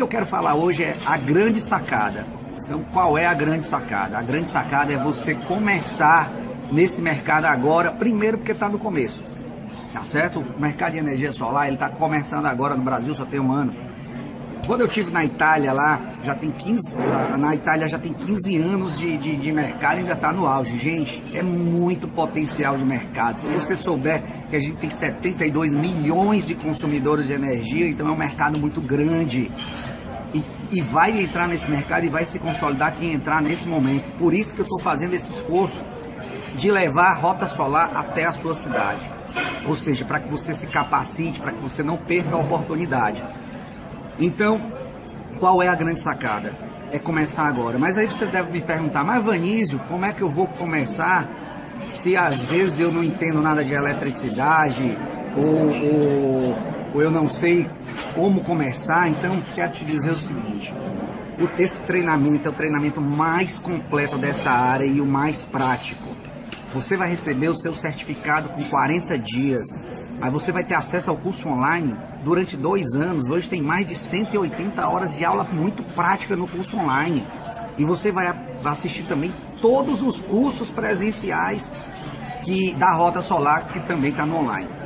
que eu quero falar hoje é a grande sacada. Então, qual é a grande sacada? A grande sacada é você começar nesse mercado agora, primeiro porque está no começo. Tá certo? O mercado de energia solar, ele está começando agora no Brasil, só tem um ano. Quando eu tive na Itália lá, já tem 15, na Itália já tem 15 anos de, de, de mercado ainda está no auge. Gente, é muito potencial de mercado. Se você souber que a gente tem 72 milhões de consumidores de energia, então é um mercado muito grande. E, e vai entrar nesse mercado e vai se consolidar quem entrar nesse momento. Por isso que eu estou fazendo esse esforço de levar a rota solar até a sua cidade. Ou seja, para que você se capacite, para que você não perca a oportunidade. Então, qual é a grande sacada? É começar agora. Mas aí você deve me perguntar, mas Vanísio, como é que eu vou começar se às vezes eu não entendo nada de eletricidade ou, ou, ou eu não sei como começar? Então, quero te dizer o seguinte, esse treinamento é o treinamento mais completo dessa área e o mais prático. Você vai receber o seu certificado com 40 dias. Aí você vai ter acesso ao curso online durante dois anos. Hoje tem mais de 180 horas de aula muito prática no curso online. E você vai assistir também todos os cursos presenciais que da Rota Solar, que também está no online.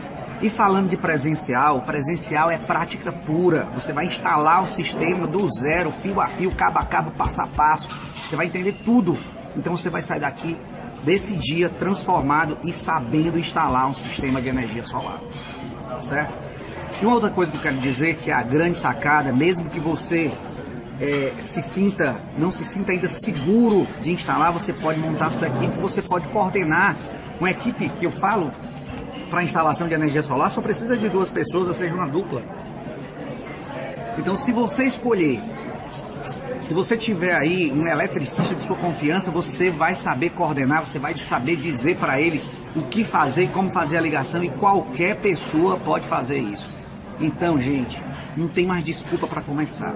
E falando de presencial, presencial é prática pura. Você vai instalar o sistema do zero, fio a fio, cabo a cabo, passo a passo. Você vai entender tudo. Então você vai sair daqui desse dia transformado e sabendo instalar um sistema de energia solar. Certo? E uma outra coisa que eu quero dizer, que é a grande sacada, mesmo que você é, se sinta, não se sinta ainda seguro de instalar, você pode montar sua equipe, você pode coordenar uma equipe que eu falo para instalação de energia solar, só precisa de duas pessoas, ou seja, uma dupla. Então, se você escolher se você tiver aí um eletricista de sua confiança, você vai saber coordenar, você vai saber dizer para ele o que fazer, como fazer a ligação e qualquer pessoa pode fazer isso. Então, gente, não tem mais desculpa para começar.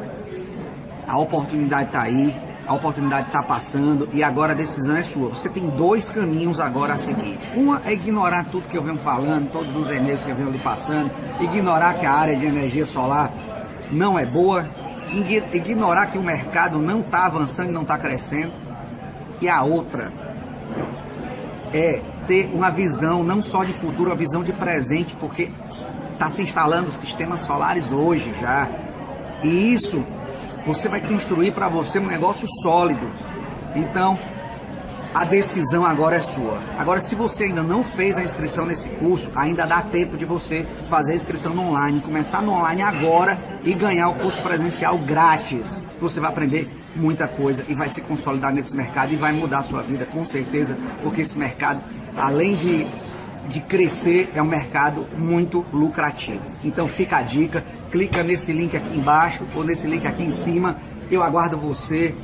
A oportunidade está aí, a oportunidade está passando e agora a decisão é sua. Você tem dois caminhos agora a seguir. Uma é ignorar tudo que eu venho falando, todos os e-mails que eu venho lhe passando, ignorar que a área de energia solar não é boa, ignorar que o mercado não está avançando e não está crescendo. E a outra é ter uma visão não só de futuro, uma visão de presente, porque está se instalando sistemas solares hoje já. E isso você vai construir para você um negócio sólido. Então, a decisão agora é sua. Agora, se você ainda não fez a inscrição nesse curso, ainda dá tempo de você fazer a inscrição no online, começar no online agora e ganhar o curso presencial grátis. Você vai aprender muita coisa e vai se consolidar nesse mercado e vai mudar a sua vida, com certeza, porque esse mercado, além de, de crescer, é um mercado muito lucrativo. Então, fica a dica, clica nesse link aqui embaixo ou nesse link aqui em cima. Eu aguardo você